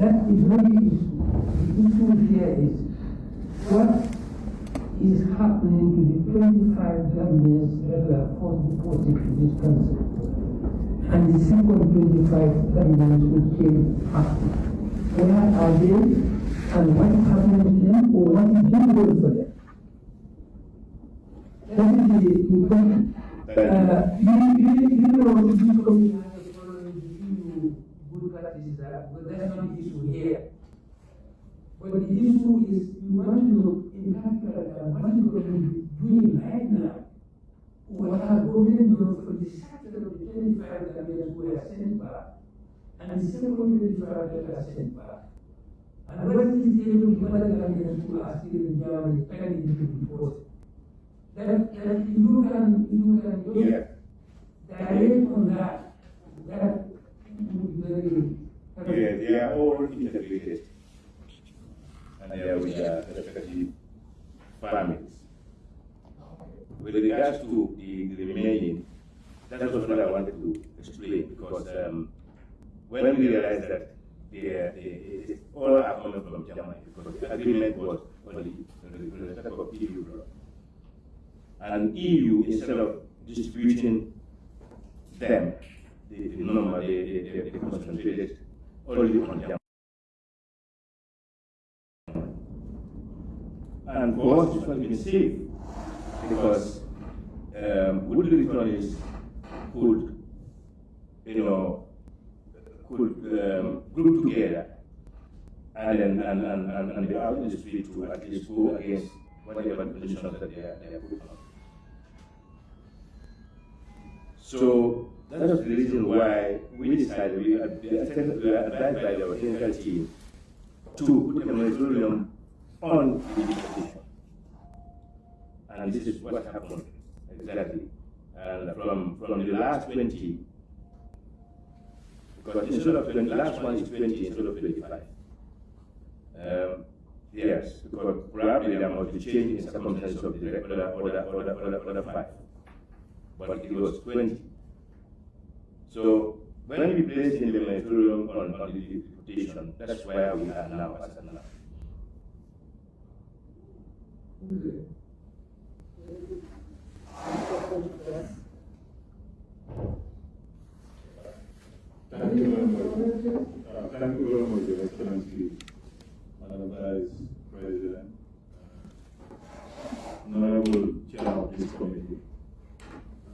That is issue. The issue here is what is happening to the 25 governments that were first deported to this country and the second 25 governments who came after. Where are they and what is happening to them or what is being done for them? That is the question. Uh, you, you, you know, this committee has followed the EU good practices, uh, but that's the issue here. But the issue is we want to particular at what is government doing right now. What our government doing for the sector of the 25 Gambians who are sent back, and the second 25 that are sent back. And what is the able to other Gambians who are still in Germany pending to be? That, that you can, you can look Yeah. direct on that, that would be very. Yeah, they are all integrated. And they are with their respective families. With regards to the, the remaining, that was what I wanted to explain because um, when we realized that they, they, they all are coming from Germany because the agreement was only in respect of EU law. And EU, instead of distributing them, the, the they, they, they, they concentrated them. And for us, it has been safe because um, wood returnees could, you know, could um, group together and and, and, and, and be out in the street to at least go against whatever positions that they are, they are put on. So that was the reason why we decided, we, we we were advised by our technical team to put a moratorium on the petition. And this is what happened exactly. And from, from the last 20, because instead of 20, last one is 20 instead of 25. Um, yes, because probably there must be change in circumstances of the other, other, other, other, other five. But it was 20. So when we placed in the moratorium on, the petition, that's where we are now as now. Thank you very much. Uh, Thank you very much, Your Excellency, Madam Vice President, uh, Honorable Chair of this committee.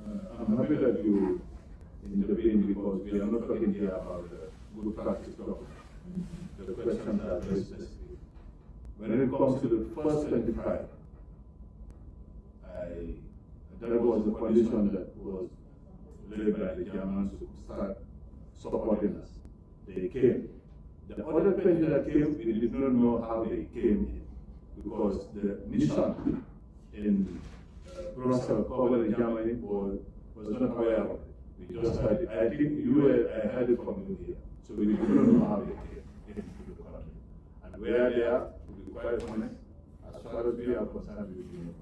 Uh, I'm happy that you intervened because we are not talking here about the good practice. The questions are very specific. When it comes to the first twenty-five, I, that was the condition that was laid by the Germans to start supporting us. They came. The other twenty that came, we did not know how they came in because the mission in uh, Brussels Germany was, was not aware of it. We heard it. I think you were, I heard it from you here. So we know how they came into the country. And they are, to be quite honest, as far as we are concerned, we not.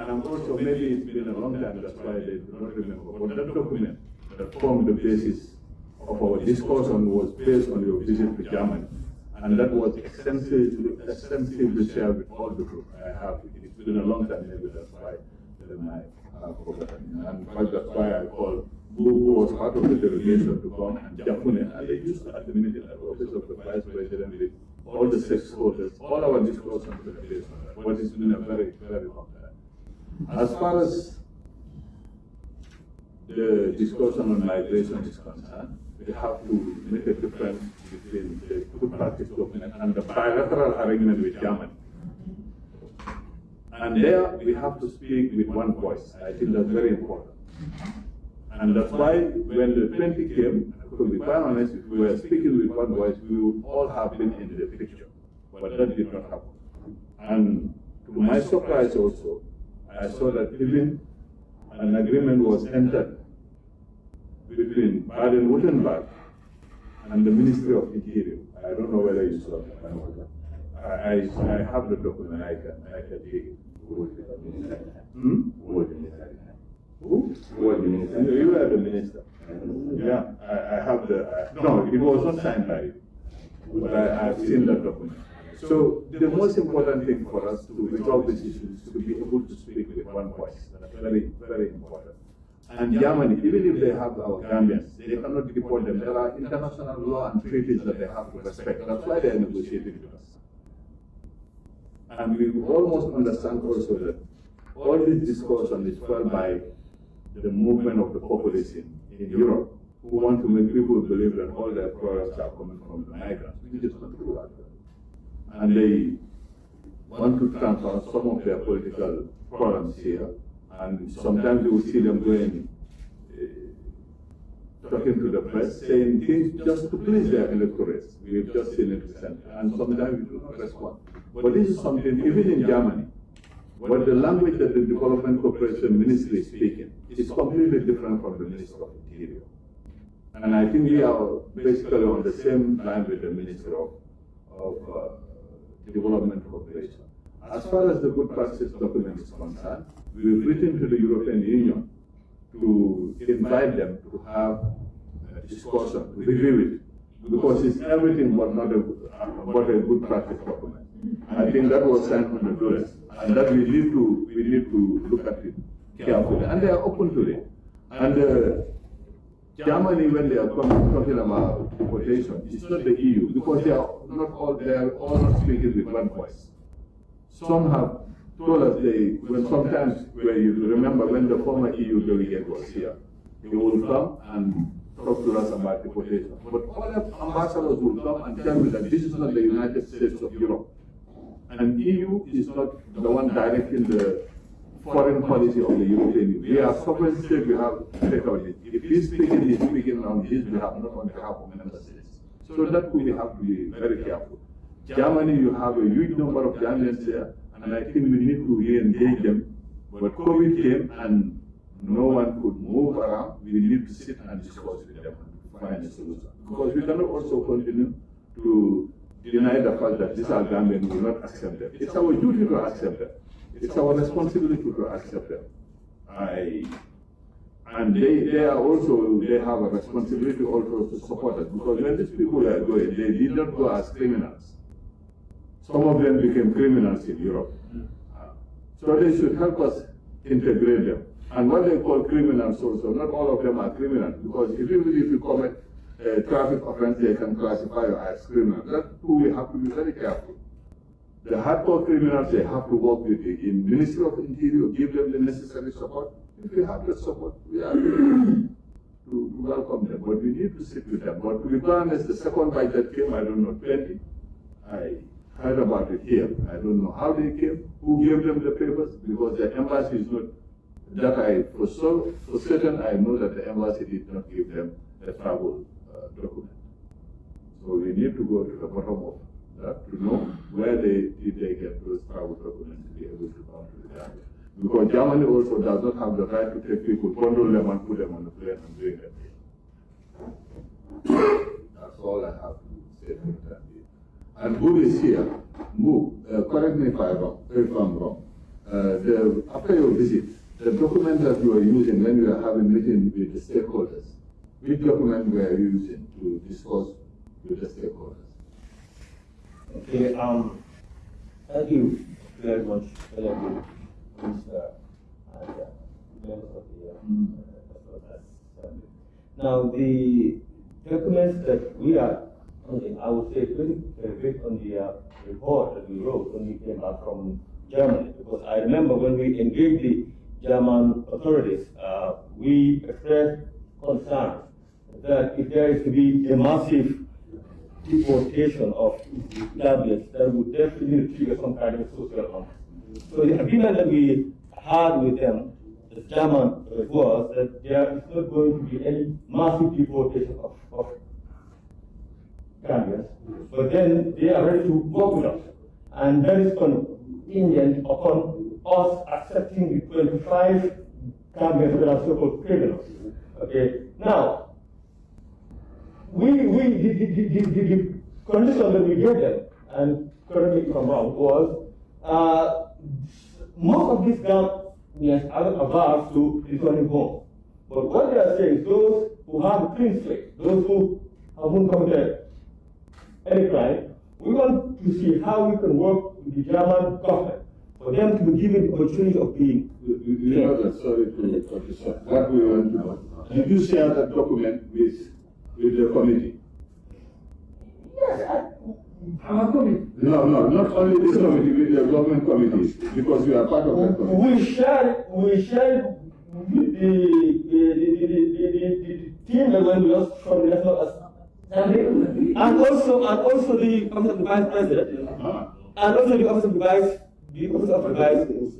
And I'm also, maybe it's been a long time, that's why they do not remember. But that document that formed the basis of our discussion was based on your visit to Germany. And that was extensively, extensively shared with all the group I have. It's been a long time, maybe that's why I have forgotten. And that's why I called who, was part of the delegation to come and Japune, and they used at the office of the vice president with all the stakeholders, all our discussions were based on that. But it's been a very, very long time. As far as the discussion on migration is concerned, we have to make a difference between the good practice document and the bilateral arrangement with Germany. And there we have to speak with one voice. I think that's very important. And that's why when the 20 came, to be quite if we were speaking with one voice, we would all have been in the picture. But that did not happen. And to my surprise also, I saw that even an agreement was entered between Baden-Württemberg and the Ministry of Interior. I don't know whether you saw that. I, I, I have the document, I can, I can take it. Hmm? Who? Who was the minister? You were the minister. Yeah, I, I have the, I- no, it was not signed by you. but I, I've seen that document. So the most important thing for us to resolve this issue is to be able to speak with one voice. That's very, very important. And Germany, even if they have our Gambians, they cannot deport them. There are international law and treaties that they have to respect. That's why they are negotiating with us. And we almost understand also that all this discourse discussion is fueled by the movement of the population in Europe who want to make people believe that all their products are coming from the migrants, which is not true actually. And they want to transfer some of their political problems here, and sometimes you will see them going, uh, talking to the press, saying things just to please their electorates. We've just seen it recently, and sometimes we do not respond. But this is something, even in Germany, what the language that the Development Cooperation Ministry is speaking is completely different from the Minister of Interior. And I think we are basically on the same line with the Minister of, of uh, Development Cooperation. As far as the good practice document is concerned, we've written to the European Union to invite them to have a discussion, review it, because it's everything but not a, but a good practice document. I think that was sent on the dollars, and that we need to we need to look at it carefully, and they are open to it. And uh, Germany, when they are coming, talking about deportation, it's not the EU because they are not all they are all not speaking with one voice. Some have told us they when sometimes where you remember when the former EU delegate was here, he will come and talk to us about deportation. But other ambassadors will come and tell me that this is not the United States of Europe. And EU is not the one directing the foreign policy of the European Union. We are sovereign state, we have to take out it. If he's speaking, he's speaking on his behalf, not on behalf of member states. So that we have to be very careful. Germany, you have a huge number of Germans there, and I think we need to re-engage them. But COVID came and no one could move around. We need to sit and discuss with them and find a solution. Because we cannot also continue to deny the fact that these are Gambians will not accept them. It's our duty to accept them. It's our responsibility to accept them. I, and they, they are also, they have a responsibility also to support us because when these people are going, they did not go as criminals. Some of them became criminals in Europe. Hmm. So they should help us integrate them. And what they call criminals also, not all of them are criminals because if you, if you commit a traffic offense, they can classify you as criminal. That's who we have to be very careful. The hardcore criminals, they have to work with the in Ministry of Interior, give them the necessary support. If we have the support, we are to, to welcome them, but we need to sit with them. But to be honest, the second bite that came, I don't know, 20, I heard about it here. I don't know how they came, who gave them the papers, because the embassy is not, that I, for, so, for certain, I know that the embassy did not give them the travel uh, document. So we need to go to the bottom of that to know where they did they get those travel documents to be able to come to the Gambia. Because Germany also does not have the right to take people, bundle them and put them on the plane and bring them here. That's all I have to say for that. And who is here? Mu, uh, correct me if I'm wrong. If I'm wrong. Uh, the, after your visit, the document that you are using when you are having meeting with the stakeholders, which document were you using to discuss with the stakeholders? Okay, um, thank you very much, Mr. And, uh, members of the, uh, Assembly. Now, the documents that we are, okay, I would say, very, based on the uh, report that we wrote when we came back from Germany, because I remember when we engaged the German authorities, uh, we expressed concern that if there is to be a massive deportation of Gambians, that would definitely trigger some kind of social unrest. So the agreement that we had with them, the German, was that there is not going to be any massive deportation of, of but then they are ready to work with us. And that is contingent upon us accepting the 25 Gambians that are so-called criminals. Okay, now, we, we, the, the, the, the, condition that we gave them, and correct me if was uh, most of these Gambians are averse to returning home. But what they are saying is those who have clean slate, those who haven't committed any crime, We want to see how we can work with the German government for them to be given the opportunity of being. You, you- you know that, sorry to cut you short. What we want to know, did you share that document with, with the committee? Yes, I, our committee, No, no, not only this committee, with the government committees, because you are part of that committee. We share, we share with the, the, the, the, the, the, the team that went with us from the National Assembly, and also, and also the Office of the Vice President, Ah. and also the Office of the Vice, the Office of.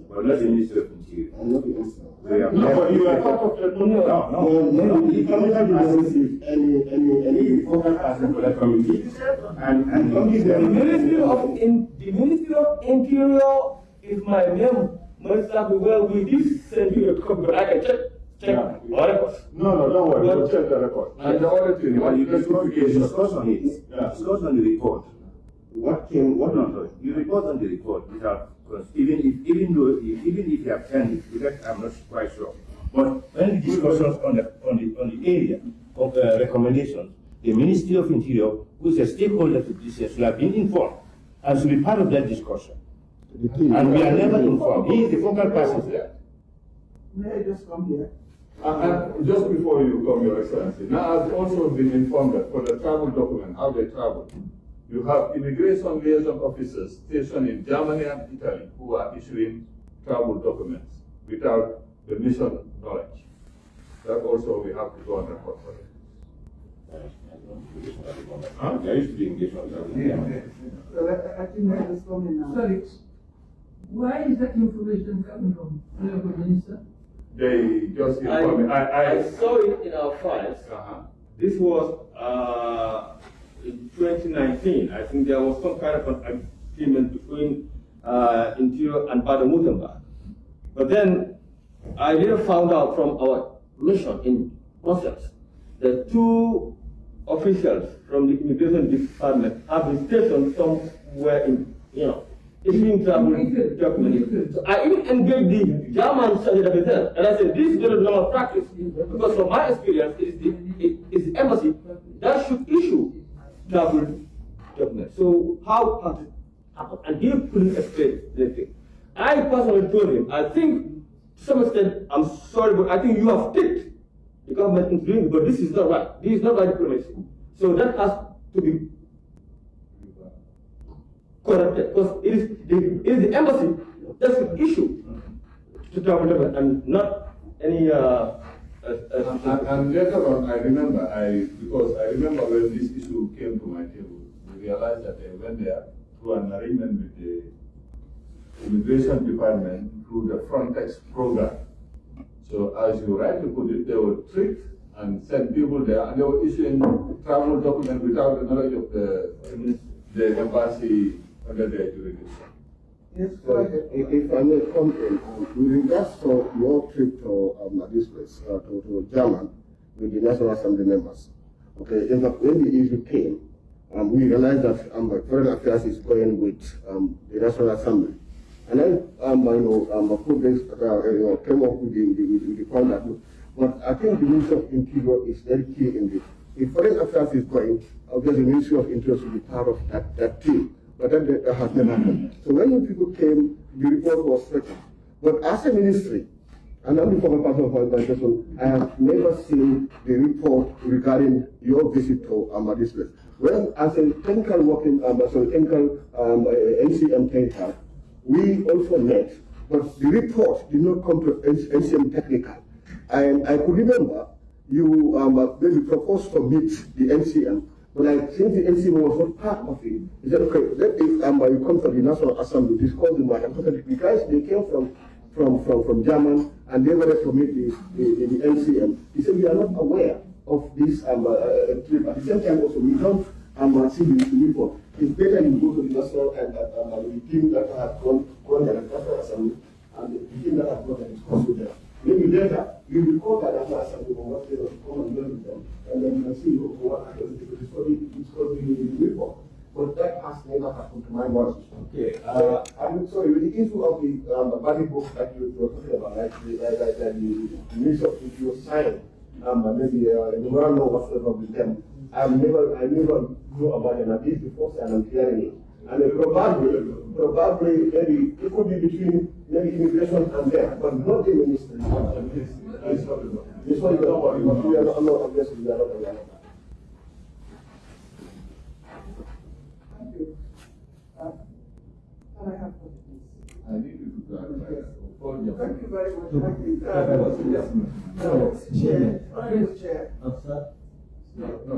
But not the Ministry of Interior. We have No, but you are never- part of that. No, No, no. No, the commission did not receive any, any, any focal person for that committee. And, and The the. Ministry of, in, the Ministry of Interior, if my name must have well, we did send you a copy, but I can check, check Yeah. our records. No, no, don't worry, we'll check the record. And the other thing, what you you discuss, you discuss on it, Yeah. discuss on the report. What came, what, No, no, you report on the report without, because even if, even though, even if you have sent it, because I'm not quite sure. But when the discussions on the, on the, on the area of uh, recommendations, the Ministry of Interior, who is a stakeholder to this, should have been informed and should be part of that discussion. And we are never informed. He is the focal person there. May I just come here? And, and just before you come, Your Excellency, now I've also been informed that for the travel document, how they travel, you have immigration liaison officers stationed in Germany and Italy who are issuing travel documents without the mission knowledge. That also we have to go on record for it. Huh? There used to be engagement. So I, I think that is coming now. sorry, where is that information coming from, Honorable Minister? They just informed me, I, I. saw it in our files. Uh-huh. This was uh, in 2019. I think there was some kind of an agreement between uh, Interior and Baden-Württemberg. But then I later found out from our mission in Brussels that two officials from the immigration department have been stationed somewhere in, you know, issuing travel documents. So I even engaged the German representative, and I said, this is not a normal practice, because from my experience, it is the, it is the embassy that should issue travel documents. So how has it happened? And he couldn't explain anything. I personally told him, I think, to some extent, I'm sorry, but I think you have tipped the government into doing it, but this is not right. This is not right diplomacy. So that has to be corrected, because it is the, it is the embassy that's the issue to document and not any, uh, And, and later on, I remember, I, because I remember when this issue came to my table, we realized that uh, they went there through an arrangement with the immigration department through the Frontex program. So as you rightly put it, they were tricked and sent people there, and they were issuing travel documents without the knowledge of the, the embassy under their jurisdiction. Yes, So if, if I may come in, um, with regards to your trip to, um, this place, uh, to, to German with the National Assembly members. Okay, in fact, when the issue came, um, we realized that, um, foreign affairs is going with, um, the National Assembly. And then, um, I know, um, uh, you know, came up with the, the, with the point that, but I think the Ministry of Interior is very key in this. If foreign affairs is going, obviously the Ministry of Interior should be part of that, that team. But that, that has never happened. So when you people came, the report was second. But as a ministry, and I'm the former part of my organization, I have never seen the report regarding your visit to um, this place. Well, as a technical working, um, as a technical um, uh, NCM technical, we also met, but the report did not come to NCM technical. And I could remember you um, uh, maybe proposed to meet the NCM, but I think the NCM was not part of it. He said, okay, let me, um, uh, you come to the National Assembly, discuss the matter. Because they came from, from, from, from German, and they to meet the, the, the, NCM. He said, we are not aware of this um, uh, uh, trip. At the same time, also, we don't um, uh, see the, report. It's better you go to the National and, and, and the team that has gone, gone there, the National Assembly, and the team that has gone and discussed with them. Maybe later, you will call that National Assembly or what they will come and learn with them, and then you can see what happens to discuss the, discuss the, the report. But that has never happened to my knowledge. Okay, Uh, I'm sorry, with the issue of the um, body book that you were talking about, like the, like, like, like the, the of if you sign, um, maybe uh, a memorandum whatsoever with them. I've never, I never knew about it, and this is the first I'm hearing it. And uh, probably, probably, maybe, it could be between maybe immigration and them, but not the ministry. This one is not, we are not, I'm not, obviously, we are not aware of that. Thank you. Uh, Can I have. I need you to clarify. Your- Thank you very much. I think, uh, yes, uh, Chair, Chair. I'm sorry. No, no,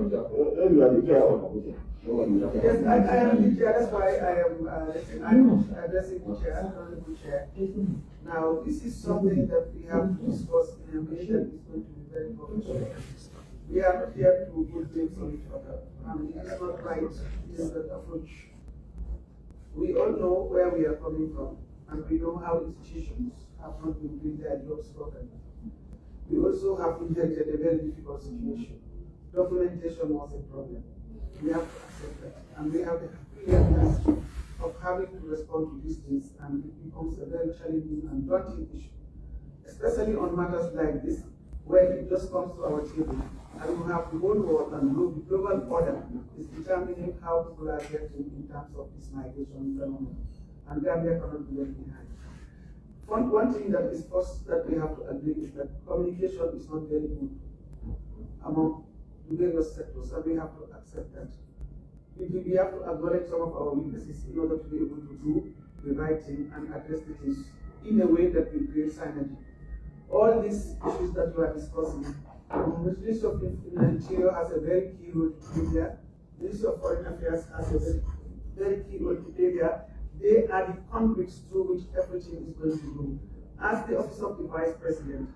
You are the chair of the No one is the chair. Yes, I, I am the chair, that's why I am, uh, addressing- I'm addressing the chair, Honorable Chair. Now, this is something that we have to discuss in a way that is going to be very professional. We are not here to put things on each other, and it is not right, this is the approach. We all know where we are coming from, and we know how institutions have not been doing their jobs properly. We also have inherited a very difficult situation. Documentation was a problem. We have to accept that, and we have the clearness of having to respond to these things, and it becomes a very challenging and daunting issue, especially on matters like this, where it just comes to our table, and we have the whole world and glo- the global order is determining how people are getting in terms of this migration phenomenon, and Gambia cannot be left behind. One, one thing that is first that we have to agree is that communication is not very good among the various sectors, and we have to accept that. We, we have to acknowledge some of our weaknesses in order to be able to do the right thing and address the issues in a way that will create synergy. All these issues that you are discussing, the Ministry of In- Interior has a very key role to play there. The Ministry of Foreign Affairs has a very, very key role to play there. They are the conduits through which everything is going to go. As the Office of the Vice President,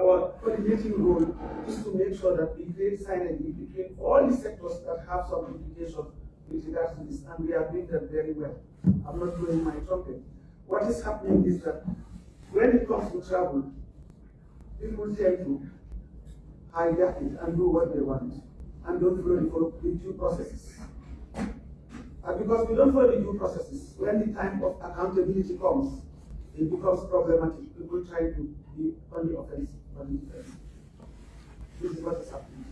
our coordinating role is to make sure that we create synergy between all the sectors that have some implication with regards to this, and we are doing that very well. I'm not blowing my trumpet. What is happening is that when it comes to travel, people tend to hijack it and do what they want, and don't follow the due processes. And because we don't follow the due processes, when the time of accountability comes, it becomes problematic. People try to be on the offensive. This is what is happening.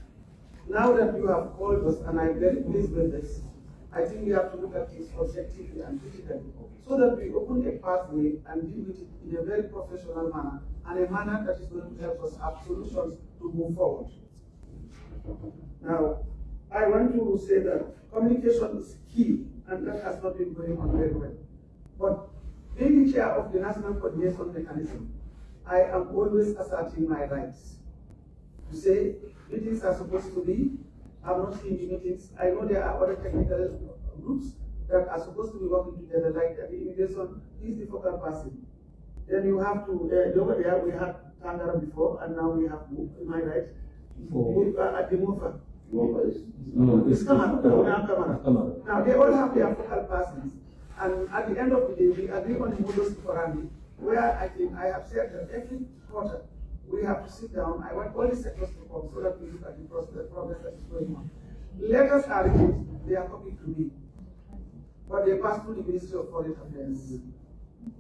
Now that you have called us, and I'm very pleased with this, I think we have to look at this objectively and critically, so that we open a pathway and deal with it in a very professional manner, and a manner that is going to help us have solutions to move forward. Now, I want to say that communication is key, and that has not been going on very well. But being chair of the National Coordination Mechanism, I am always asserting my rights. To say meetings are supposed to be, I'm not seeing the meetings. I know there are other technical groups that are supposed to be working together, like the immigration is the focal person. Then you have to, uh, over there, we had Tangara before, and now we have, am I right? For- Uh, At the Mofa. No, but it's- No, It's Kamara, now Kamara. Kamara. Now, they all have their focal persons, and at the end of the day, we agree on a modus operandi, where I think I have said that every quarter, we have to sit down, I want all the sectors to come, so that we look at the progress that is going on. Letters are written, they are copied to me, but they pass through the Ministry of Foreign Affairs.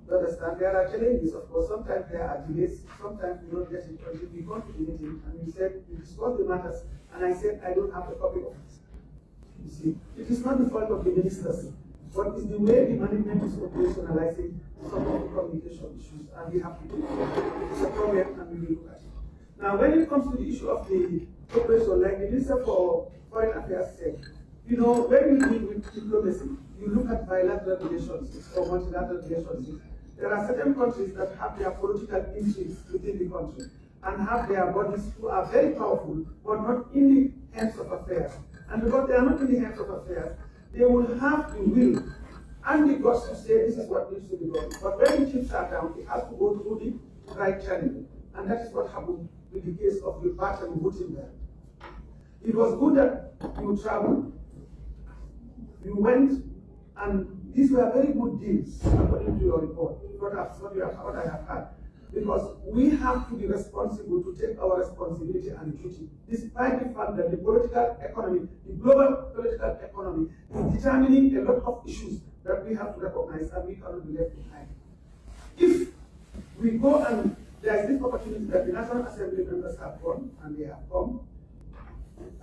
You understand? There are challenges, of course. Sometimes there are delays. Sometimes we don't get it until we go to the meeting and we said, we discussed the matters, and I said, I don't have a copy of it. You see, it is not the fault of the ministers, but it's the way the management is operationalizing some of the communication issues, and we have to do it. It's a problem, and we will look at it. Now, when it comes to the issue of the cooperation, like the Minister for Foreign Affairs said, you know, when you deal with diplomacy, you look at bilateral relations or multilateral relations. There are certain countries that have their political intrigues within the country and have their bodies who are very powerful, but not in the hands of affairs. And because they are not in the hands of affairs, they will have the will and the to say this is what needs to be done. But when the chips are down, it has to go through the right channel. And that is what happened with the case of the Gilbert and there. It was good that you traveled. You went, and these were very good deals, according to your report, what I, what you have, what I have had. Because we have to be responsible to take our responsibility and duty, despite the fact that the political economy, the global political economy, is determining a lot of issues that we have to recognize and we cannot be left behind. If we go and there is this opportunity that the National Assembly members have gone and they have come,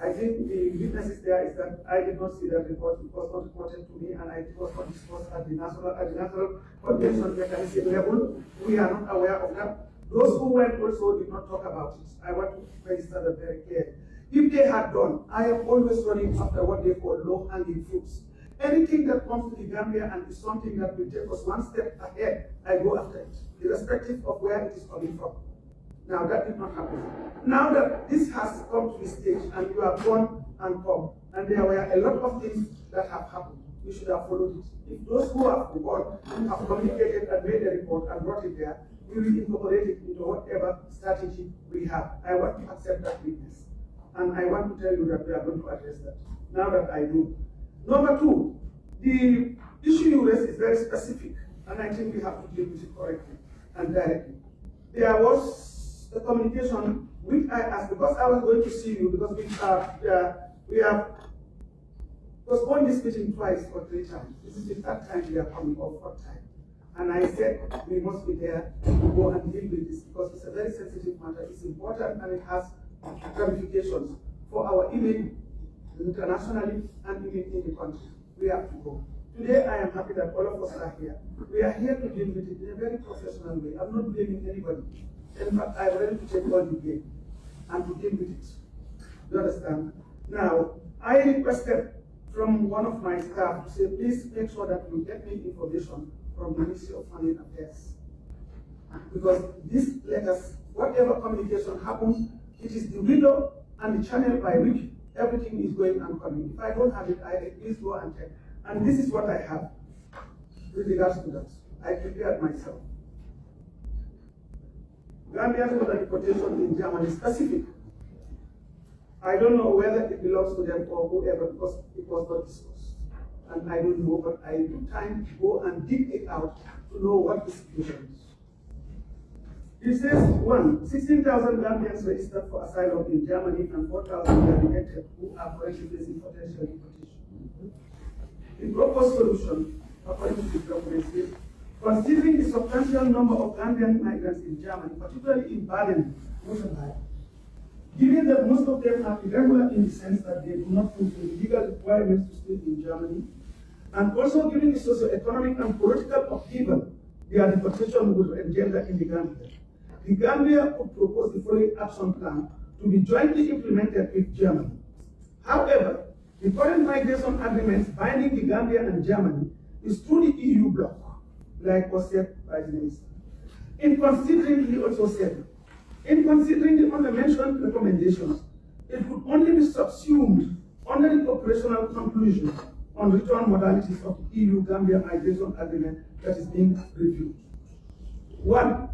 I think the witnesses there is that I did not see that report, it was not reported to me, and I it was not discussed at the national, at the national convention mechanism level. We are not aware of that. Those who went also did not talk about it. I want to register that very clearly. If they had done, I am always running after what they call low-hanging fruits. Anything that comes to the Gambia and is something that will take us one step ahead, I go after it, irrespective of where it is coming from. Now that did not happen. Now that this has come to this stage and you have gone and come, and there were a lot of things that have happened, you should have followed it. If those who have gone have communicated and made a report and brought it there, we will incorporate it into whatever strategy we have. I want to accept that weakness. And I want to tell you that we are going to address that. Now that I know. Number two, the issue you raised is very specific, and I think we have to deal with it correctly and directly. There was the communication which I asked because I was going to see you because we have uh, we have postponed this meeting twice or three times. This is the third time we are coming or fourth time. And I said we must be there to go and deal with this because it's a very sensitive matter. It's important and it has ramifications for our image internationally and even in the country. We have to go. Today, I am happy that all of us are here. We are here to deal with it in a very professional way. I'm not blaming anybody. In fact, I'm ready to take all the blame and to deal with it. You understand? Now, I requested from one of my staff to say, please make sure that you get me information from the Ministry of Foreign Affairs. Because these letters, whatever communication happens, it is the window and the channel by which everything is going and coming. If I don't have it, I please go and check. And this is what I have with regards to that. I prepared myself. Gambian water deportation in Germany specific. I don't know whether it belongs to them or whoever because it was not discussed. And I don't know, but I took time to go and dig it out to know what the situation is. It says, one, 16,000 Gambians registered for asylum in Germany and 4,000 were who are currently facing potential deportation. The proposed solution, according to the document, is Considering the substantial number of Gambian migrants in Germany, particularly in Baden, Württemberg, given that most of them are irregular in the sense that they do not fulfill the legal requirements to stay in Germany, and also given the socio-economic and political upheaval their deportation would engender in the Gambia, the Gambia could propose the following action plan to be jointly implemented with Germany. However, the current migration agreements binding the Gambia and Germany is through the EU bloc like was said by the minister. In considering, he also said, in considering the undermentioned recommendations, it would only be subsumed under the operational conclusion on return modalities of the EU-Gambia migration agreement that is being reviewed. One,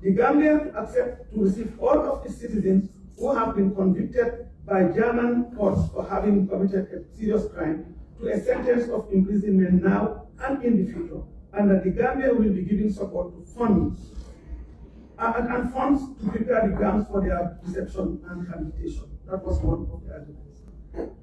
the Gambia to accept to receive all of its citizens who have been convicted by German courts for having committed a serious crime to a sentence of imprisonment now and in the future and that the Gambia will be giving support to funds and, and, funds to prepare the grounds for their reception and rehabilitation. That was one of the arguments.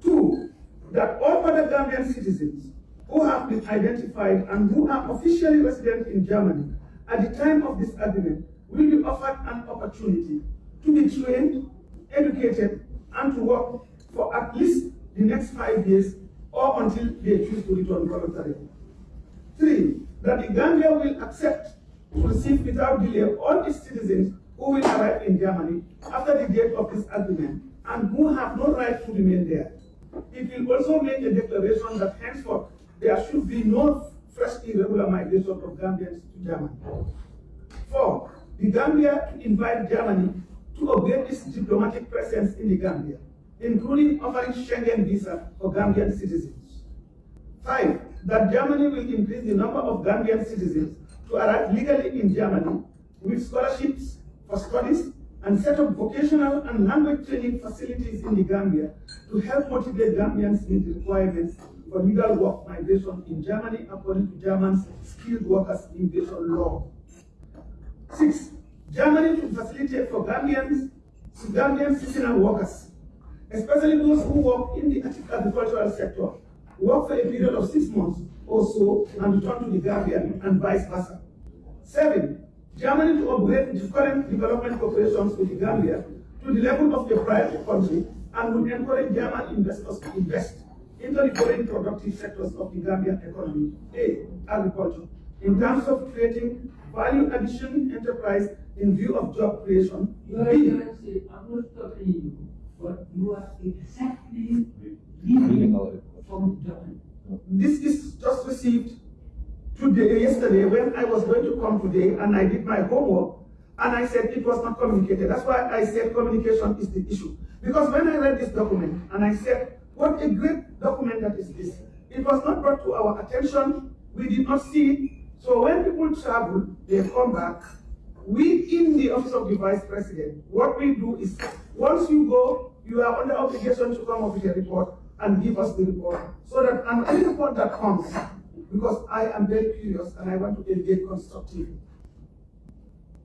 Two, that all other Gambian citizens who have been identified and who are officially resident in Germany at the time of this agreement will be offered an opportunity to be trained, educated, and to work for at least the next five years or until they choose to return voluntarily. Three, that the Gambia will accept to receive without delay all its citizens who will arrive in Germany after the date of this agreement and who have no right to remain there. It will also make a declaration that henceforth there should be no fresh irregular migration of Gambians to Germany. Four, the Gambia invite Germany to upgrade its diplomatic presence in the Gambia, including offering Schengen visa for Gambian citizens. Five, that Germany will increase the number of Gambian citizens to arrive legally in Germany with scholarships for studies and set up vocational and language training facilities in the Gambia to help motivate Gambians meet requirements for legal work migration in Germany according to German's skilled workers immigration law. Six, Germany to facilitate for Gambians, Gambian seasonal workers, especially those who work in the agricultural sector, work for a period of six months or so and return to the Gambia and vice versa. Seven, Germany to upgrade its current development cooperations with the Gambia to the level of a private country and would encourage German investors to invest into the foreign productive sectors of the Gambian economy. A, agriculture. In terms of creating value addition enterprise in view of job creation. Your B, Excellency, I'm not stopping you, but you are exactly Reading reading our report. From this is just received today, yesterday, when I was going to come today and I did my homework and I said it was not communicated. That's why I said communication is the issue. Because when I read this document and I said, what a great document that is this. It was not brought to our attention. We did not see it. So when people travel, they come back. We in the office of the vice president, what we do is once you go, you are under obligation to come up with a report and give us the report. So that and any report that comes, because I am very curious and I want to engage constructively.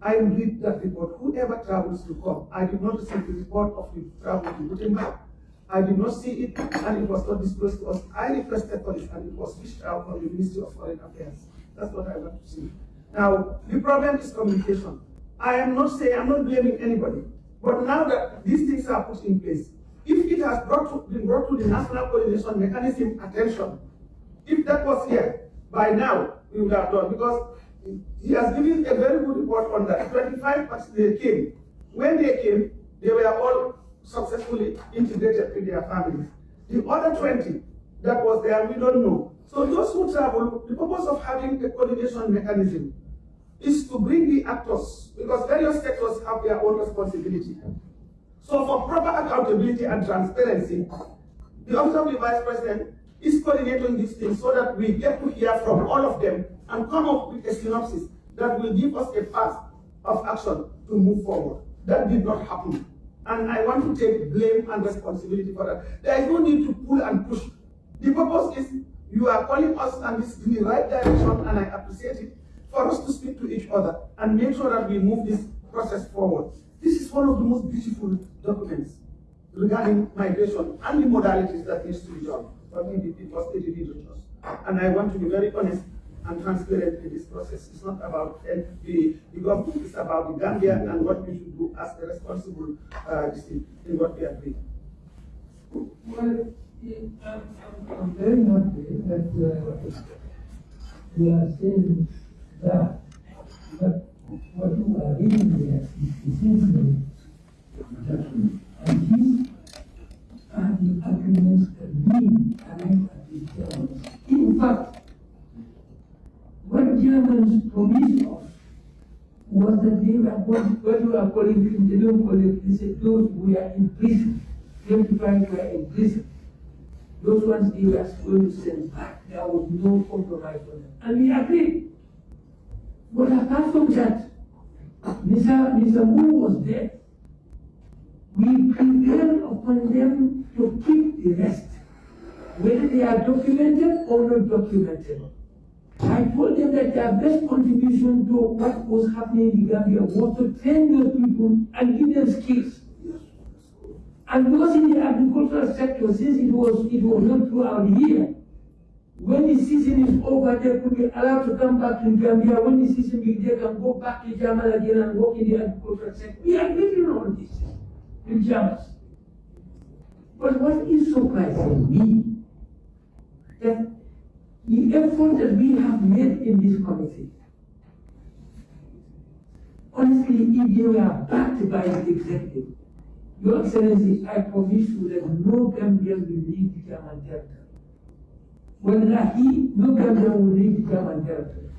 I read that report. Whoever travels to come, I did not receive the report of the travel to Gutenberg. I did not see it and it was not disclosed to us. I requested for it and it was reached out from the Ministry of Foreign Affairs. That's what I want to see. Now, the problem is communication. I am not saying, I'm not blaming anybody. But now that these things are put in place, if it has brought to, been brought to the National Coordination Mechanism attention, if that was here, by now, we would have done, because he has given a very good report on that. 25 parts they came. When they came, they were all successfully integrated with their families. The other 20 that was there, we don't know. So those who travel, the purpose of having a coordination mechanism is to bring the actors, because various sectors have their own responsibility. So for proper accountability and transparency, the the Vice President is coordinating these things so that we get to hear from all of them and come up with a synopsis that will give us a path of action to move forward. That did not happen. And I want to take blame and responsibility for that. There is no need to pull and push. The purpose is you are calling us and this is in the right direction and I appreciate it for us to speak to each other and make sure that we move this process forward. This is one of the most beautiful documents regarding migration and the modalities that needs to be done. It, it was it did reach us. And I want to be very honest and transparent in this process. It's not about the, the government, it's about the Gambia and what we should do as a responsible uh, in what we agree. Well, I'm, I'm, very happy that uh, we are saying that, but what you are reading there is essentially judgment. And these are the arguments that we arrive at Germans. In fact, what Germans promised us was that they were what, what you are calling, they call it, they said those who are in prison, 25 were in prison. Those ones they were going to send back. There was no compromise on them. And we agreed. But apart from that, Mr. Mr. Wu was there. We prevailed upon them to keep the rest, whether they are documented or not documented. I told them that their best contribution to what was happening in the Gambia was to train those people and give them skills. And those in the agricultural sector, since it was it was not throughout the year, when the season is over, they could be allowed to come back to Gambia. When the season begins, they can go back to Germany again and work in the agricultural sector. We are agreed on this with Germans. But what is surprising me that the effort that we have made in this committee, honestly, if they were backed by the executive, Your Excellency, I promise you that no Gambian will leave the German territory. Wallahi, no Gambian will leave the German territory.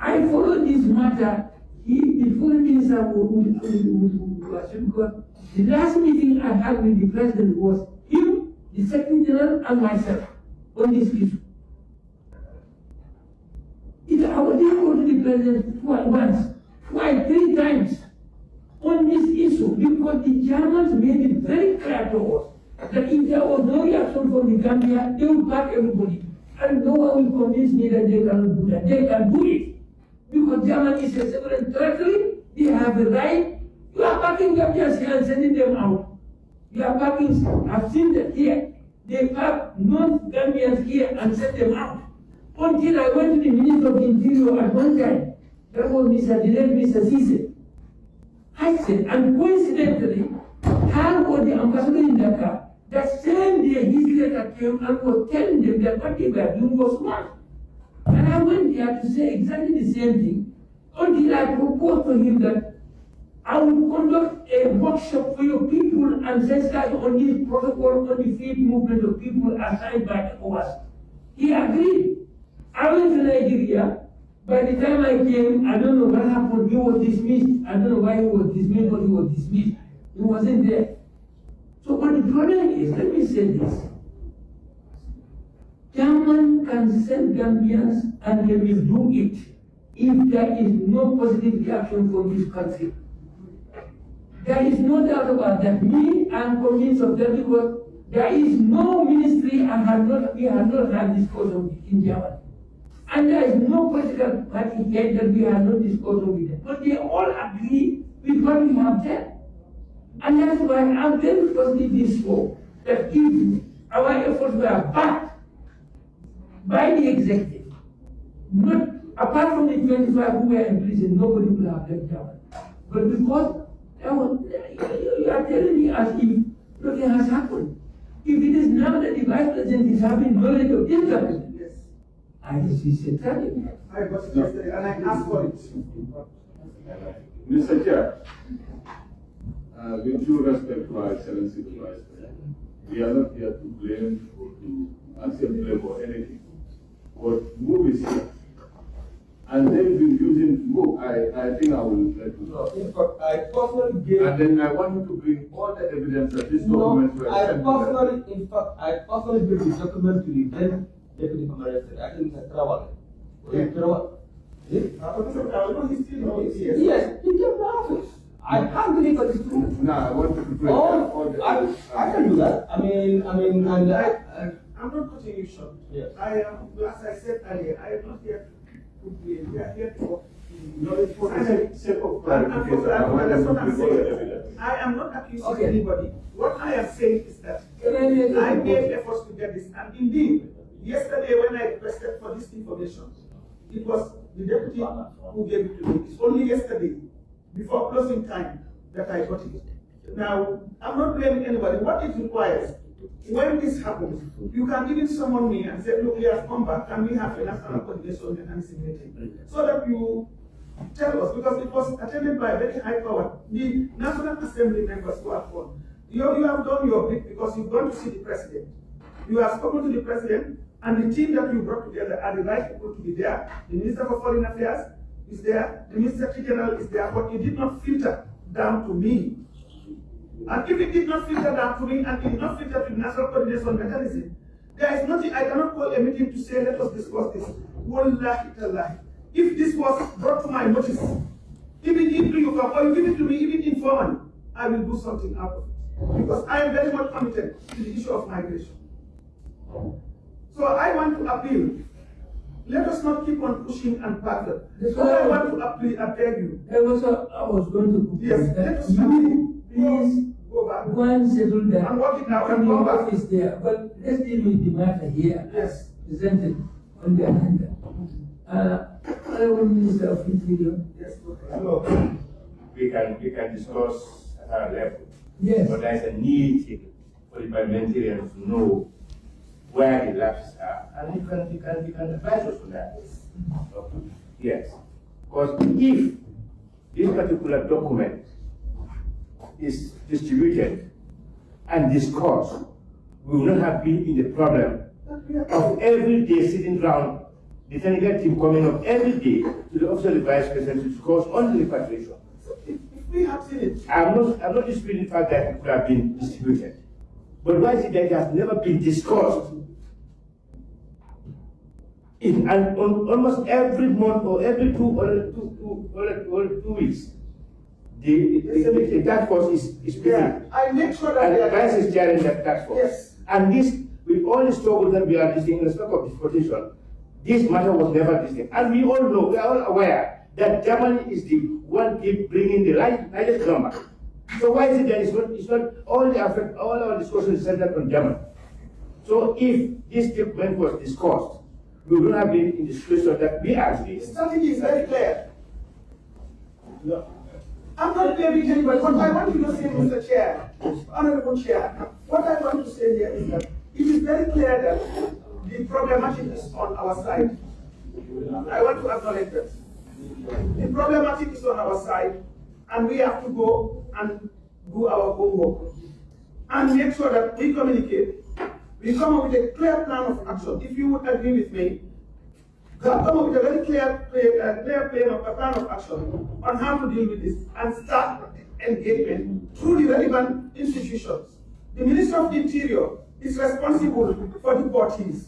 I followed this matter. He, the foreign minister, would, would, would, would, the last meeting I had with the president was him, the secretary general, and myself on this issue. It, I didn't go to the president twice, once, twice, three times on this issue because the Germans made it very clear to us that if there was no reaction from the Gambia, they would back everybody. And no one will convince me that they cannot do that. They can do it. Because Germany is a sovereign territory, they have the right. You are backing Gambians here and sending them out. You are backing, I've seen that here. They have non-Gambians here and send them out. Until I went to the Minister of Interior at one time, that was Mr. Dilek, Mr. Cisse. I said, and coincidentally, her was the ambassador in Dakar, that same day his letter came and was telling them that what they were doing was wrong. And I went there to say exactly the same thing until I proposed to him that I will conduct a workshop for your people and sensitize on this protocol on the free movement of people assigned by ECOWAS. He agreed. I went to Nigeria. By the time I came, I don't know what happened. He was dismissed. I don't know why he was dismissed, but he was dismissed. He wasn't there. Problem is, let me say this. German can send Gambians and they will do it if there is no positive reaction from this country. There is no doubt about that. Me, I'm convinced of that because there is no ministry and have not, we have not had this discussion in Germany. And there is no political party yet that we have not discussed with them. But they all agree with what we have there. And that's why I'm very positive for that if our efforts were backed by the executive, not apart from the 25 who were in prison, nobody would have left Germany. But because was, you are telling me as if nothing has happened. If it is now that the vice president is having knowledge of this government, Yes. I just see said tragic. I got it yesterday and I asked for it. Mr. Chair, Uh, with due respect to our Excellency the Vice President, we are not here to blame or to accept blame for anything. But move is here. And they've been using move, I, I think I will let you know. in fact, I personally gave. And then I want you to bring all the evidence that these No, documents were I sent to personally, in fact, I personally gave the document to the then deputy commander, I think, Mr. Traval. Yeah. Traval. Yeah? I know he still knows, yes. Yes, he came to office. I can't believe that it's true. Now, I want you to bring all Oh, the I, evidence. I can do that. I mean, I mean, and I, I, I'm not cutting you short. Yes. I am, as I said earlier, I am not here to blame, we are here to work. No, it's for the sake- sake of And- and clarification. I That's what I'm bring all the saying. I am not accusing Okay. anybody. What I am saying is that Can I make a I made efforts to get this, and indeed, yesterday when I requested for this information, it was the deputy who gave it to me. It's only yesterday, before closing time, that I got it. Now, I'm not blaming anybody. What it requires, when this happens, you can even summon me and say, look, we have come back, and we have a national coordination mechanism meeting. So that you tell us, because it was attended by very high power, the National Assembly members who have gone. You, you have done your bit because you've gone to see the president. You have spoken to the president, and the team that you brought together are the right people to be there. The Minister for Foreign Affairs is there, the Minister General is there, but it did not filter down to me. And if it did not filter down to me and it did not filter to the National Coordination Mechanism, there is nothing, I cannot call a meeting to say, let us discuss this. Wallahi tallahi. If this was brought to my notice, even if you come, or you give it to me, even informally, I will do something out of it. Because I am very much committed to the issue of migration. So I want to appeal. Let us not keep on pushing and backward. That's What I I- want to appeal, I beg you, That was what I was going to propose. Yes, let us you please go back. go and settle that. I'm working now, in I'm your going back. office there, but let's deal with the matter here. Yes. Presented on the agenda. Uh, Honorable Minister of Interior. Yes, go ahead. So, we can, we can discuss at our level. Yes. But there's a need for the parliamentarians to know where the lapses are, and you can, you can, you can advise us on that. Okay. Yes, because if this particular document is distributed and discussed, we will not have been in the problem of every day sitting down, the technical team coming up every day to the office of the vice president to discuss on the repatriation. If if we have seen it, I'm not, I'm not disputing the fact that it could have been distributed. But why is it that it has never been discussed? In, and on almost every month or every two or two, two, or, or two weeks, the, the, the, the task force is, is yeah. I make sure that And the vice is chairing that task force. Yes. And this, with all the struggle that we are discussing in respect of deportation, this matter was never discussed. And we all know, we are all aware that Germany is the one keep bringing the right, highest number. So why is it that it's not, it's not all the effort, all our discussion is centered on Germany? So if this document was discussed, we would not have been in the situation that we are today. The strategy is very clear. No, I'm not blaming anybody, but I want you to say, Mr. Chair, Honorable Chair, what I want to say here is that it is very clear that the problematic is on our side. I want to acknowledge that. The problematic is on our side, and we have to go and do our homework and make sure that we communicate. We come up with a clear plan of action. If you would agree with me, come up with a very clear, clear, uh, clear plan of, plan of action on how to deal with this and start engagement through the relevant institutions. The Minister of Interior is responsible for the deportees,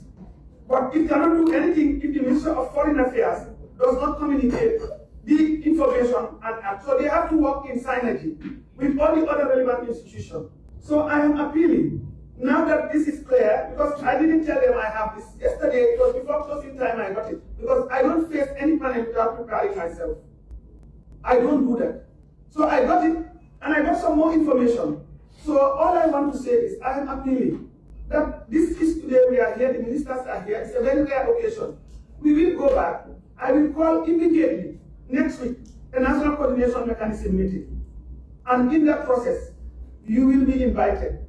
but it cannot do anything if the Minister of Foreign Affairs does not communicate the information and act. So they have to work in synergy with all the other relevant institutions. So I am appealing, now that this is clear, because I didn't tell them I have this. Yesterday, it was before closing time I got it. Because I don't face any panel without preparing myself. I don't do that. So I got it, and I got some more information. So all I want to say is I am appealing that this is today we are here, the ministers are here, it's a very rare occasion. We will go back. I will call immediately next week a national coordination mechanism meeting. And in that process, you will be invited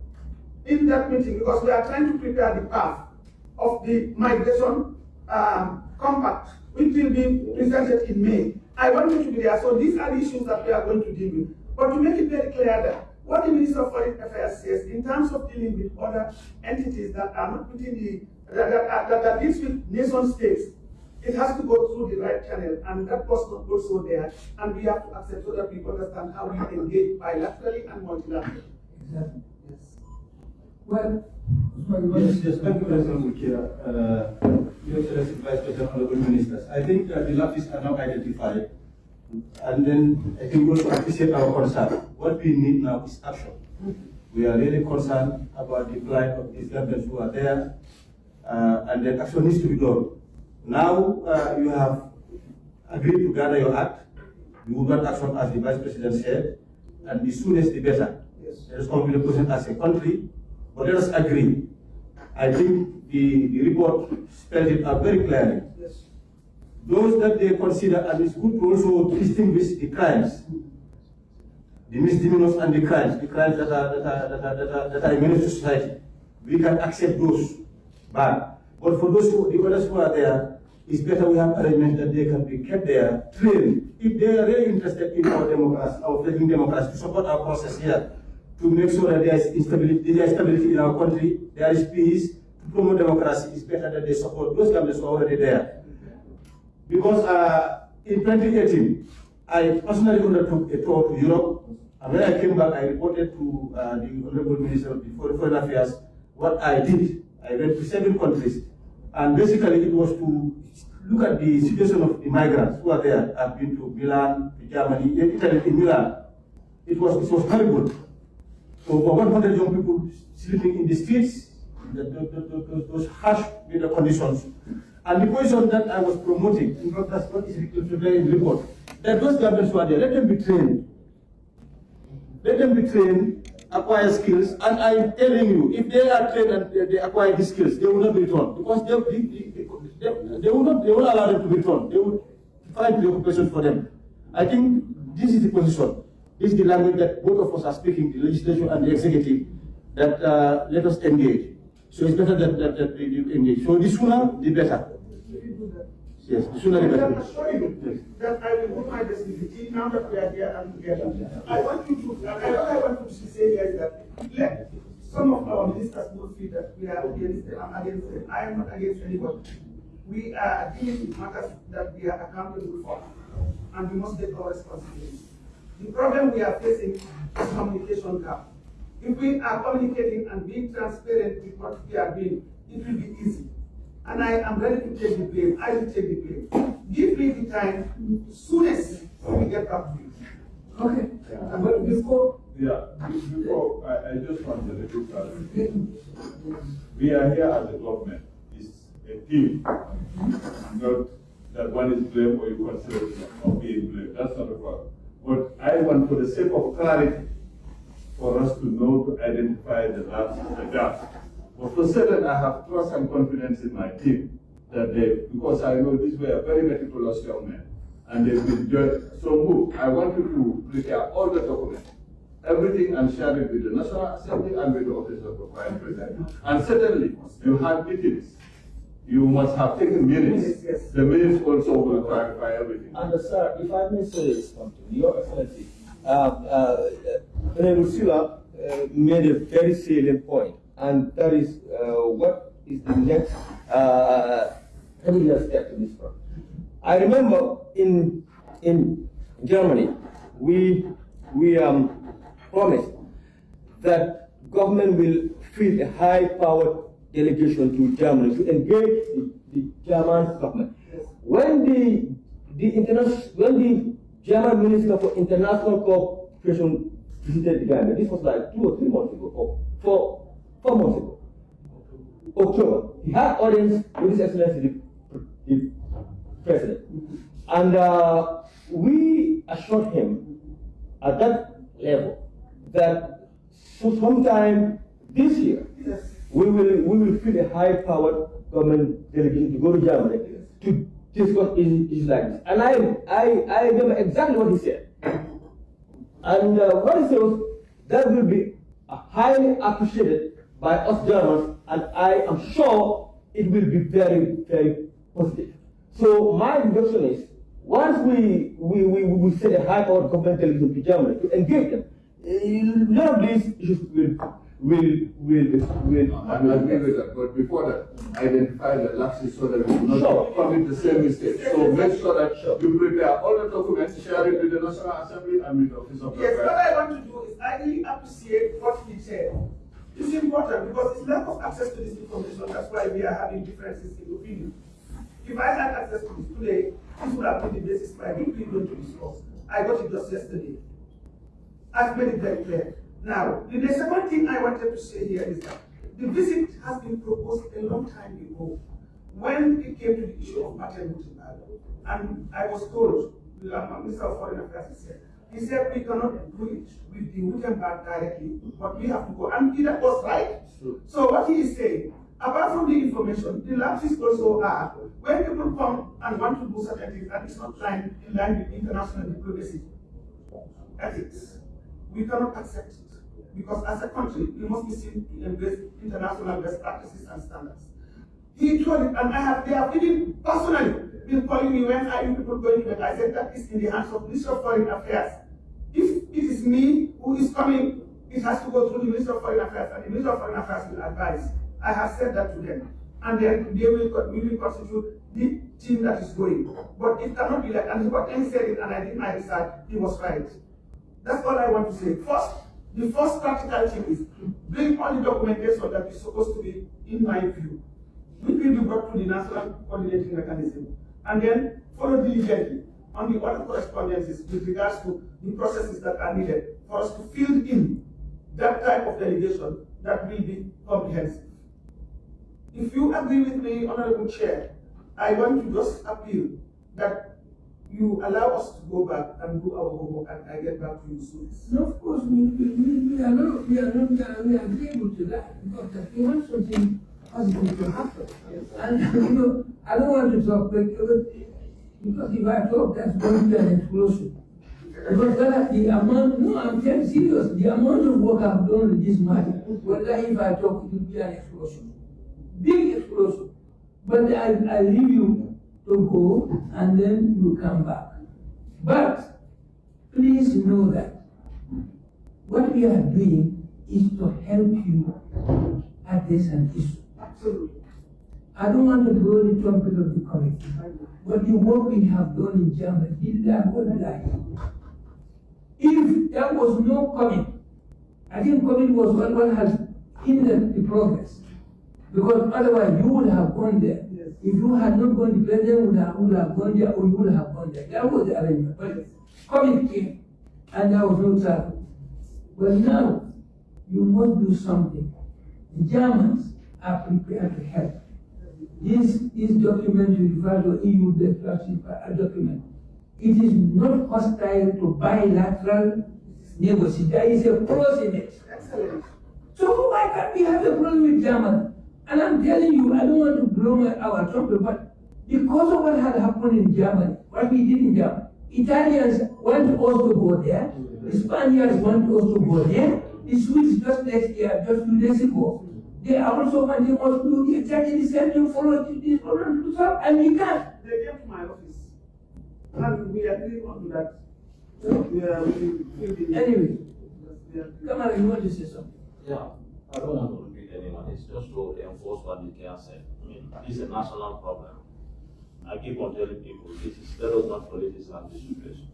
in that meeting because we are trying to prepare the path of the migration um, compact, which will be presented in May. I want you to be there. So these are the issues that we are going to deal with. But to make it very clear that what the Minister of Foreign Affairs says in terms of dealing with other entities that are not within the, that, that, that, that deals with nation states, it has to go through the right channel, and that was not also there, and we have to accept so that we understand how we engage bilaterally and multilaterally. Exactly, yes. Well, Yes, yes, thank you, President Mukia. Uh, Your Excellency Vice President, Honorable Ministers. I think uh, the lapses are now identified. And then I think we also appreciate our concern. What we need now is action. We are really concerned about the plight of these governments who are there, uh, and then action needs to be done. Now uh, you have agreed to gather your act. You will not action as the Vice President said, and the soonest the better. Yes. Let us to the as a country, but let us agree. I think the, the report spelled it out very clearly. Yes. Those that they consider, and it's good to also distinguish the crimes, the misdemeanors and the crimes, the crimes that are, that are, that are, that are, that are menace to society. We can accept those bad. But for those who, the others who are there, it's better we have arrangements that they can be kept there, trained. If they are really interested in our democracy, our fledgling democracy, to support our process here, to make sure that there is instability, there is stability in our country, there is peace, to promote democracy, it's better that they support those governments who are already there. Because uh, in 2018, I personally undertook a tour to Europe, and when I came back, I reported to uh, the Honorable Minister of Foreign Affairs what I did. I went to seven countries, and basically it was to look at the situation of the migrants who are there. I've been to Milan, to Germany, Italy, in Milan. It was, it was horrible. Over 100 young people sleeping in the streets, the, the, the, the, those harsh weather conditions. And the position that I was promoting, in fact, that's what is reflected in the report, that those governments who are there, let them be trained. Let them be trained, acquire skills, and I'm telling you, if they are trained and they, acquire these skills, they will not be. Because they, they, they, they, will not, they will allow them to be returned. They will find the occupations for them. I think this is the position. This is the language that both of us are speaking, the legislature and the executive, that uh, let us engage. So it's better that, that, that we engage. So the sooner, the better. Yes, the sooner the I better. assure you that I will put my the now that we are here and together. I want you to, I, I want to say here is that let some of our ministers will that we are against them, I'm against them. I am not against anybody. We are dealing with matters that we are accountable for, and we must take our responsibility. The problem we are facing is communication gap. If we are communicating and being transparent with what we are doing, it will be easy. And I am ready to take the blame. I will take the blame. Give me the time, soonest we get back to you. okay, but before, Yeah, be- before, I, I just want a little clarification. We are here as a government, it's a team, not that one is blamed or you consider of being blamed, that's not a problem. But I want, for the sake of clarity, for us to know to identify the gaps, the gaps. But for certain, I have trust and confidence in my team that they, because I know these were very meticulous young men, and they've been judged. So move. I want you to prepare all the documents, everything and share it with the National Assembly and with the Office of the President. And certainly, you had meetings. You must have taken minutes. Yes. The minutes also will clarify everything. And uh, sir, if I may say something, Your Excellency, uh, uh, Honorable uh, made a very salient point, and that is uh, what is the next uh, step to this front. I remember in in Germany, we we um, promised that government will field a high-powered delegation to Germany to engage the, the German government. When the the international when the German Minister for International Cooperation visited Gambia, this was like two or three months ago, or four four months ago. October, he had audience with His Excellency the, the President, and uh, we assured him at that level that so sometime this year Yes. We will we will field a high-powered government delegation to go to Germany to discuss issues like this. And I I I remember exactly what he said. And uh, what he said was that will be highly appreciated by us Germans, and I am sure it will be very very positive. So my suggestion is once we we we, we set a high-powered government delegation to Germany to engage them, uh, none of these issues will will will will. I agree with that, but before that, identify the lapses so that we do not Sure. commit the same mistake. So make sure that Sure. you prepare all the documents, share it with the National Assembly and with the Office of the Yes, what I want to do is I really appreciate what he said. It's important because it's lack of access to this information. That's why we are having differences in opinion. If I had access to this today, this would have been the basis for everything we're going to discuss. I got it just yesterday. I've made it very clear. Now, the second thing I wanted to say here is that the visit has been proposed a long time ago when it came to the issue of Luther And I was told, the uh, Minister of Foreign Affairs he said, he said we cannot do it with the Wittenberg directly, but we have to go. And he- that was right. So what he is saying, apart from the information, the lapses also are when people come and want to do certain things and it's not line, in line with international diplomacy ethics, we cannot accept it. Because as a country, we must be seen to embrace international best practices and standards. He told it, and I have, they have even personally been calling me when you people going to I said that is in the hands of Minister of Foreign Affairs. If it is me who is coming, it has to go through the Minister of Foreign Affairs, and the Minister of Foreign Affairs will advise. I have said that to them. And then they will, we will constitute the team that is going. But it cannot be like, and what he said it, and I did my research, he was right. That's all I want to say. First, the first practical thing is bring all the documentation that is supposed to be, in my view, which will be brought to the national coordinating mechanism, and then follow diligently on the other correspondences with regards to the processes that are needed for us to fill in that type of delegation that will be comprehensive. If you agree with me, Honorable Chair, I want to just appeal that you allow us to go back and do our homework and I get back to you soon. No, of course, we, we, we are not, we are not, are, we are agreeable to that, because we want something positive to happen. Yes. And, you know, I don't want to talk, uh, but, because if I talk, that's going to be an explosion. Because that, the amount, no, I'm very serious, the amount of work I've done with this matter, whether if I talk, it will be an explosion. Big explosion. But I, I leave you to go, and then you come back. But, please know that what we are doing is to help you address an issue. Absolutely. I don't want to blow the trumpet of the committee, but the work we have done in Germany, did that good life. If there was no comment, I think comment was what, what has hindered the progress. Because otherwise you would have gone there. If you had not gone, the president would have, would have gone there or you would have gone there. That was the arrangement. But comment came and there was no travel. But now you must do something. The Germans are prepared to help. This, this document you refer to EU declaration uh, document. It is not hostile to bilateral negotiation. There is a clause in it. Excellent. So why can't we have a problem with Germany? And I'm telling you, I don't want to blow my our trumpet, but Because of what had happened in Germany, what we did in Germany, Italians want us to go there, the Spaniards want us to go there, the Swedes just next year, just two days ago, they are also wanting us to do exactly the same thing, follow this problem to solve, and we can't. They came to my office, and we agreed on that. We are, we, we, Anyway, come on, you want to say something? Yeah, I don't want to anyone, it's just to enforce what the care said. I mean, this is a national problem. I keep on telling people, this is, let not politicize this situation.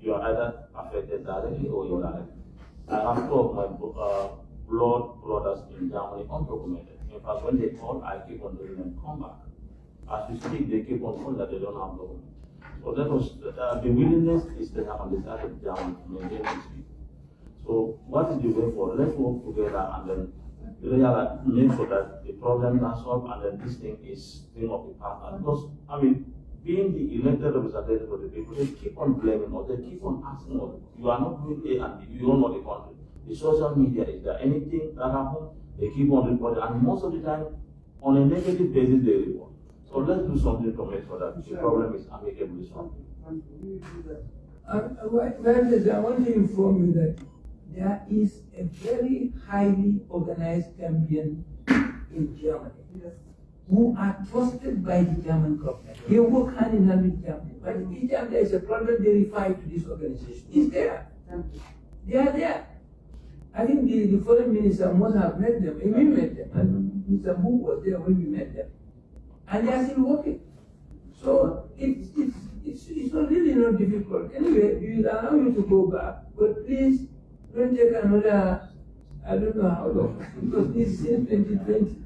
You are either affected directly or indirectly. I have two of my, uh, blood brothers in Germany undocumented. In fact, when they call, I keep on telling them, come back. As we speak, they keep on calling that they don't have documents. So that was, uh, the willingness is there on the side of Germany to maintain people. So what is the way forward? Let's work together and then realize, make sure that the problems are solved and then this thing is thing of the past. And Because, I mean, being the elected representative of the people, they keep on blaming us, they keep on asking us, you are not doing A and B, you don't know the country. The social media, is there anything that happens? They keep on reporting and most of the time, on a negative basis, they report. So let's do something to make sure that the problem is amicably solved. and we will do that. Well, well, I want to inform you that there is a very highly organized campaign in Germany Yes. who are trusted by the German government. They work hand in hand with Germany. But each time there is a problem, they refer to this organization. It's there. Thank you. They are there. I think the, the foreign minister must have met them. And we met them. And mm-hmm. Mr. Wu was there when we met them. And they are still working. So it's, it's, it's, it's not really not difficult. Anyway, we will allow you to go back, but please don't take another, I don't know how long, because this is 2020.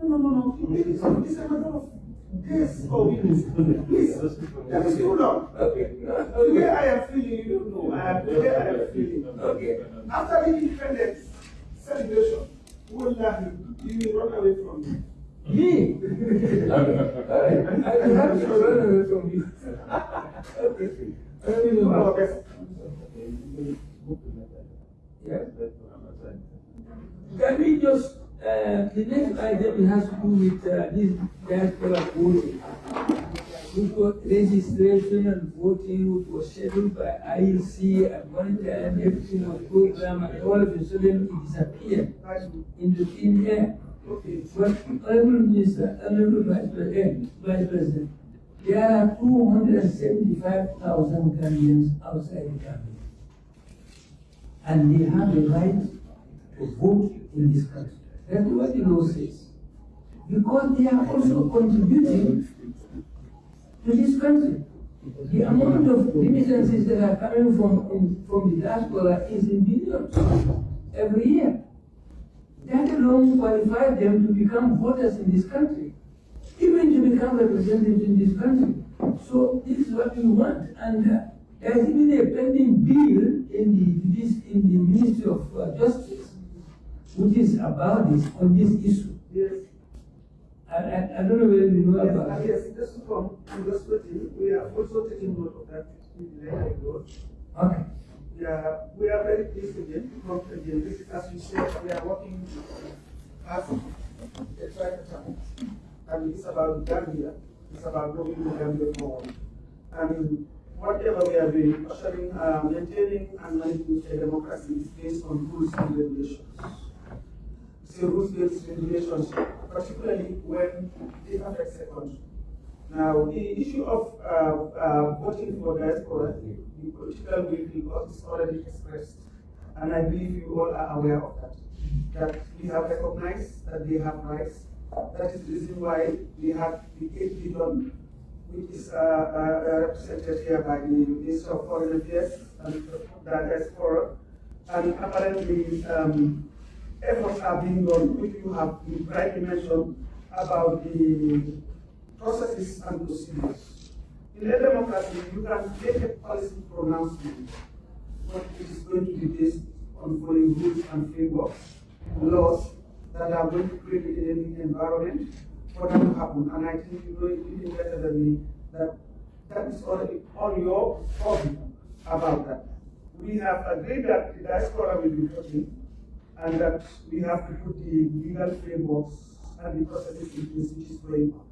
No, no, no, no, it is, oh, it is a matter of days or weeks. Please, is too long. Okay. The way I am feeling, you don't know, I am, the way I am feeling. Okay. After the independence celebration, wallahi, you will run away from me. Me? Alright, I will have to run away from you. Okay. I don't know are how. best. Yeah. Can we just, uh, the next item has to do with, uh, this diaspora voting. Which was registration and voting, which was scheduled by IEC at one time, everything was programmed, and all of a sudden it disappeared into thin air. Okay. But Honorable Minister, Honorable Vice President, Vice President, there are two hundred and seventy-five thousand Gambians outside the Gambia. And they have the right to vote in this country. That's what the law says. Because they are also contributing to this country. The amount of remittances that are coming from, in, from the diaspora is in billions every year. That alone qualifies them to become voters in this country, even to become representatives in this country. So this is what we want, and uh, there is even a pending bill in the this in the Ministry of uh, Justice, which is about this on this issue. Yes. I, I, I don't know whether you know Yes, about it. yes, just from, from the splitting, we are also taking note of that in the area growth. Okay. We are, we are very pleased again, come again, this is, as you said, we are working as a tripartite. And it's about Gambia, it's about moving the Gambia forward. And whatever we are doing, ushering, uh, maintaining and managing a democracy is based on rules and regulations. A rules-based regulations, particularly when it affects a country. Now, the issue of uh, uh, voting for diaspora, the political will already expressed, and I believe you all are aware of that. That we have recognized that they have rights. That is the reason why we have the 8 billion, which is uh, uh, represented here by the Minister of Foreign Affairs and the. And apparently, um, efforts are being done, which you have rightly mentioned about the processes and procedures. In a democracy, you can make a policy pronouncement, but it is going to be based on following rules and frameworks, laws that are going to create an environment for that to happen. And I think you know it even better than me that that is already on your purview about that. We have agreed that the diaspora will be voting and that we have to put the legal frameworks and the processes in place which is going on.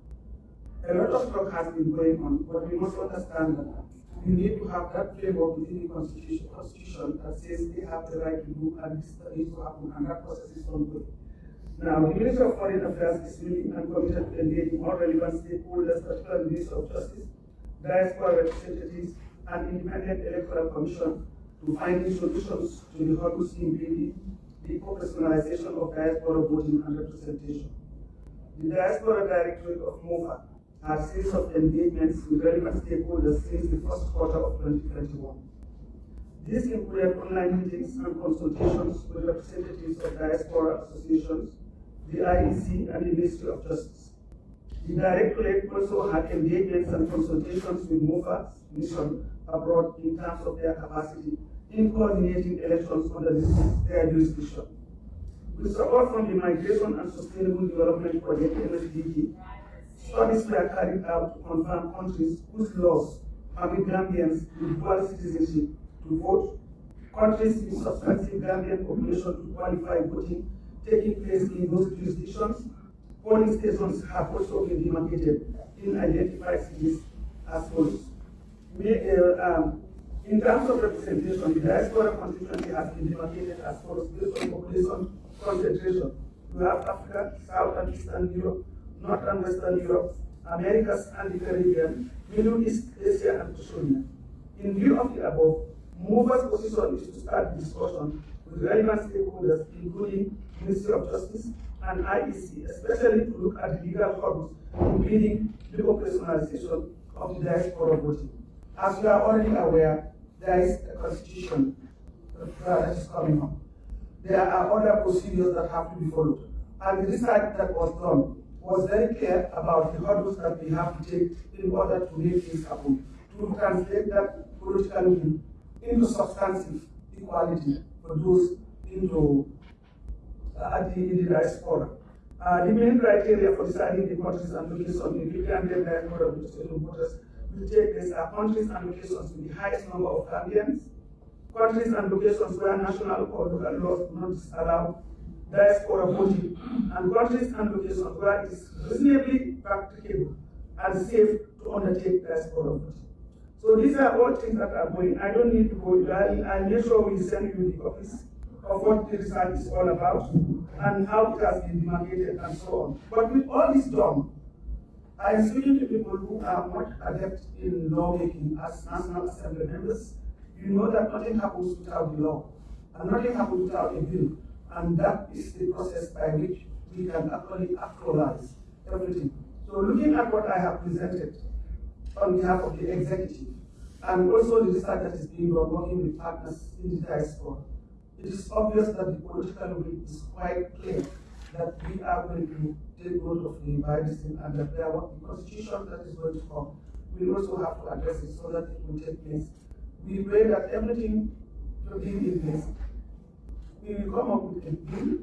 A lot of talk has been going on, but we must understand that we need to have that framework within the constitution, constitution that says they have the right to do and this needs to happen, and that process is ongoing. Now, the Ministry of Foreign Affairs is willing and committed to engaging all relevant stakeholders, particularly the Ministry of Justice, diaspora representatives, and independent electoral commission to finding solutions to the hurdles impeding the professionalization of diaspora voting and representation. The Diaspora Directorate of MOFA had series of engagements with relevant stakeholders since the first quarter of 2021. These included online meetings and consultations with representatives of diaspora associations, the IEC, and the Ministry of Justice. The Directorate also had engagements and consultations with MOFA's mission abroad in terms of their capacity in coordinating elections under their jurisdiction. With support from the Migration and Sustainable Development Project, MSDG, studies were carried out to confirm countries whose laws permit Gambians with dual citizenship to vote, countries with substantive Gambian population to qualify voting taking place in those jurisdictions. Polling stations have also been demarcated in identified cities as follows. Uh, um, in terms of representation, the diaspora constituency has been demarcated as follows based on population concentration. We have Africa, South and Eastern Europe, North and Western Europe, Americas and the Caribbean, Middle East, Asia, and Oceania. In view of the above, MOFA's position is to start discussion with relevant stakeholders, including Ministry of Justice and IEC, especially to look at the legal hurdles including the operationalization of the diaspora voting. As you are already aware, there is a constitution that is coming up. There are other procedures that have to be followed. And the research that was done was very clear about the hurdles that we have to take in order to make things happen, to translate that political will into substantive equality for those into uh, the, the diaspora. Uh, the main criteria for deciding the countries and locations in the Gambian diaspora voters will take place are countries and locations with the highest number of Gambians, countries and locations where national or local laws do not allow diaspora voting, and countries and locations where it is reasonably practicable and safe to undertake diaspora voting. So these are all things that are going. I don't need to go. I'll, I'll make sure we send you the copies of what the research is all about and how it has been demarcated and so on. But with all this done, I am speaking to people who are not adept in lawmaking as National Assembly members. You know that nothing happens without the law, and nothing happens without a bill. And that is the process by which we can actually actualize everything. So looking at what I have presented on behalf of the executive, and also the research that is being done working with partners in the diaspora, it is obvious that the political will is quite clear that we are going to take note of the virus and that there, the constitution that is going to come, we also have to address it so that it will take place. We pray that everything will be in place. We will come up with a bill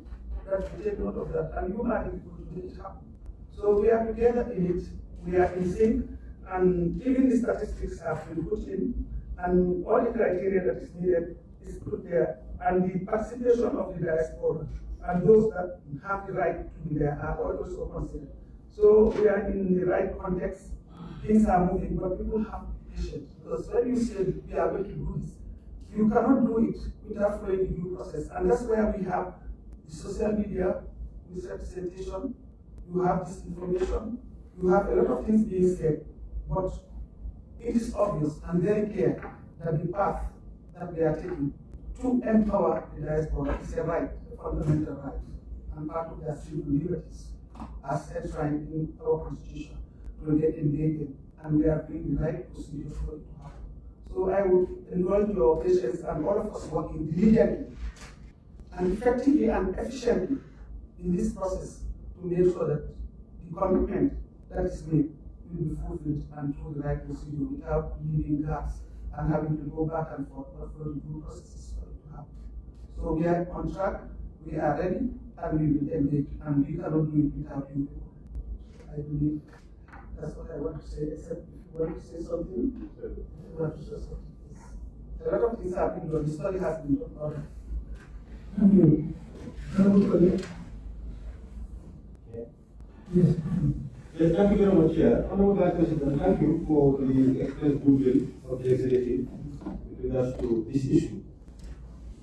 that will take note of that, and you are people to make it happen. So we are together in it, we are in sync, and even the statistics have been put in, and all the criteria that is needed is put there, and the participation of the diaspora and those that have the right to be there are also considered. So we are in the right context, things are moving, but people have patience. Because when you say we are going to do this, you cannot do it without following the due process. And that's where we have the social media misrepresentation, you have disinformation, you have a lot of things being said, but it is obvious and very clear that the path that we are taking to empower the diaspora is a right, a fundamental right, and part of their civil liberties as enshrined in our constitution to get engaged and we are doing the right procedure for it to happen. So I would indulge your patience and all of us working diligently and effectively and efficiently in this process to make sure that the commitment that is made will be fulfilled and through the right procedure without leaving gaps and having to go back and forth for the due processes for it to happen. So we are on track, we are ready, and we will engage, and we cannot do it without you. I believe that's what I want to say, except if you want to say something, you want to say something. A lot of things have been done, the study has been done. Thank you. Yeah. Yes. Yes, thank you very much, Chair. Honorable Vice President, thank you for the express goodwill of the executive with regards to this issue.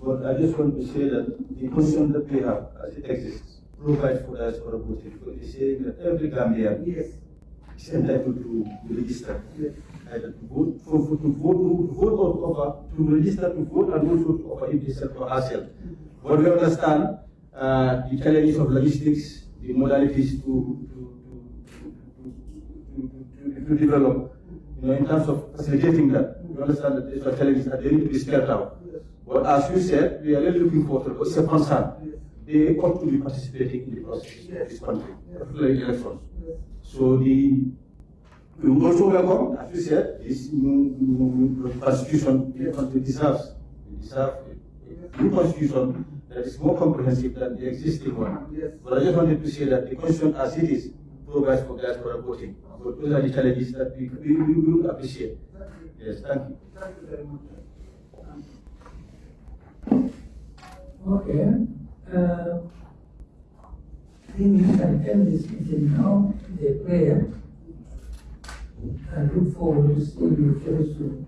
But I just want to say that the constitution that we have as it exists provides for diaspora voting because it's saying that every Gambian Yes, is entitled to be registered. yes, Either to vote, for, for, to vote, to vote or to offer, to register to vote and also to offer himself or herself. But we understand uh, the challenges of logistics, the modalities to, to, to, to, to, to, to develop, you know, in terms of facilitating that. We understand that these are challenges that they need to be spelled out. But as you said, we are really looking forward to it, it's a concern. They ought to be participating in the process of this country, particularly elections. So the, we also welcome, as you said, this new, new constitution the country deserves. We deserve a new constitution that is more comprehensive than the existing one. But I just wanted to say that the constitution as it is provides for diaspora voting. But those are the challenges that we, we, we will appreciate. Yes, thank you. Thank you very much. Okay. Uh, I think we can end this meeting now, the prayer. And look forward to seeing you very soon.